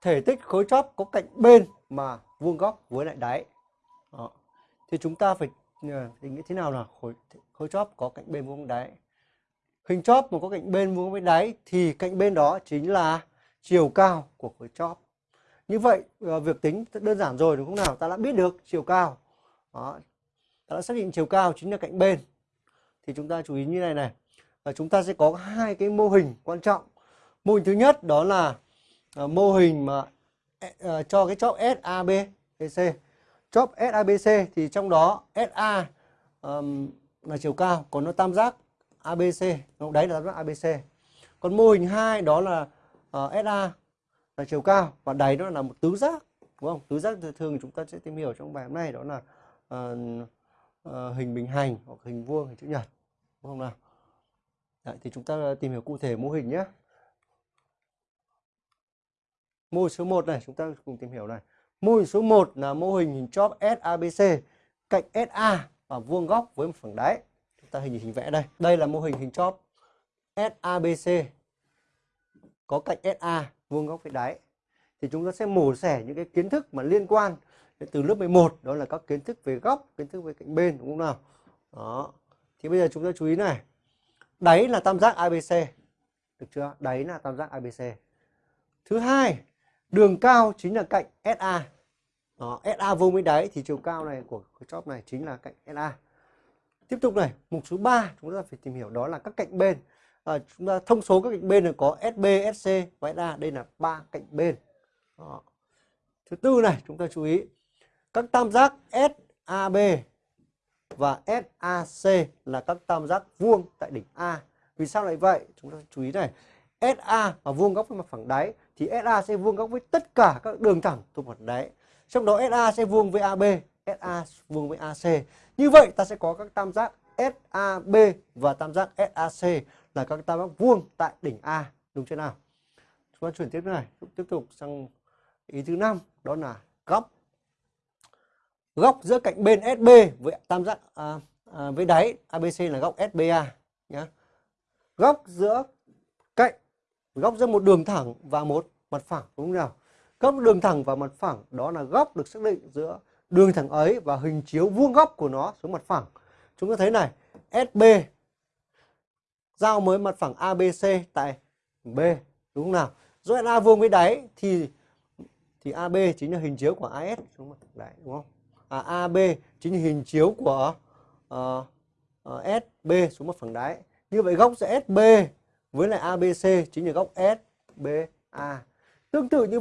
thể tích khối chóp có cạnh bên mà vuông góc với lại đáy. Đó. Thì chúng ta phải ờ, định nghĩa thế nào là khối khối chóp có cạnh bên vuông đáy. Hình chóp mà có cạnh bên vuông với đáy thì cạnh bên đó chính là chiều cao của khối chóp. Như vậy ờ, việc tính đơn giản rồi đúng không nào? Ta đã biết được chiều cao. Đó. Ta đã xác định chiều cao chính là cạnh bên. Thì chúng ta chú ý như này này. Và chúng ta sẽ có hai cái mô hình quan trọng. Mô hình thứ nhất đó là uh, mô hình mà uh, cho cái chóp SABC. Chóp SABC thì trong đó SA um, là chiều cao, còn nó tam giác ABC, nó đấy là tam giác ABC. Còn mô hình 2 đó là ờ, uh, SA là chiều cao và đáy nó là một tứ giác, đúng không? Tứ giác thường chúng ta sẽ tìm hiểu trong bài hôm nay đó là uh, uh, hình bình hành hoặc hình vuông, hình chữ nhật, đúng không nào? Đấy, thì chúng ta tìm hiểu cụ thể mô hình nhé. Mô hình số 1 này chúng ta cùng tìm hiểu này. Mô hình số 1 là mô hình hình chóp SABC cạnh SA và vuông góc với một phẳng đáy. Chúng ta hình hình vẽ đây. Đây là mô hình hình chóp SABC có cạnh SA vuông góc với đáy. Thì chúng ta sẽ mổ xẻ những cái kiến thức mà liên quan từ lớp 11 đó là các kiến thức về góc, kiến thức về cạnh bên đúng không nào? Đó. Thì bây giờ chúng ta chú ý này. Đáy là tam giác ABC. Được chưa? Đáy là tam giác ABC. Thứ hai, đường cao chính là cạnh SA. Đó, SA vuông với đáy thì chiều cao này của cái chóp này chính là cạnh SA. Tiếp tục này, mục số 3 chúng ta phải tìm hiểu đó là các cạnh bên. À, chúng ta thông số các cạnh bên là có SB, SC và SA. Đây là ba cạnh bên. Đó. Thứ tư này, chúng ta chú ý các tam giác SAB và SAC là các tam giác vuông tại đỉnh A. Vì sao lại vậy? Chúng ta chú ý này. SA và vuông góc với mặt phẳng đáy thì SA sẽ vuông góc với tất cả các đường thẳng thuộc mặt đáy. Trong đó SA sẽ vuông với AB, SA vuông với AC. Như vậy ta sẽ có các tam giác SAB và tam giác SAC là các tam giác vuông tại đỉnh A. Đúng chưa nào? Chúng ta chuyển tiếp này, tiếp tục sang ý thứ năm đó là góc góc giữa cạnh bên SB với tam giác à, à, với đáy ABC là góc SBA nhé. Góc giữa cạnh góc giữa một đường thẳng và một mặt phẳng đúng không nào? Góc đường thẳng và mặt phẳng đó là góc được xác định giữa đường thẳng ấy và hình chiếu vuông góc của nó xuống mặt phẳng. Chúng ta thấy này, SB giao với mặt phẳng ABC tại B đúng không nào? Rồi A vuông với đáy thì thì AB chính là hình chiếu của AS xuống mặt Đấy, đáy đúng không? à, AB chính là hình chiếu của ờ, ờ, uh, uh, SB xuống mặt phẳng đáy. Như vậy góc giữa SB với lại ABC chính là góc SBA. Tương tự như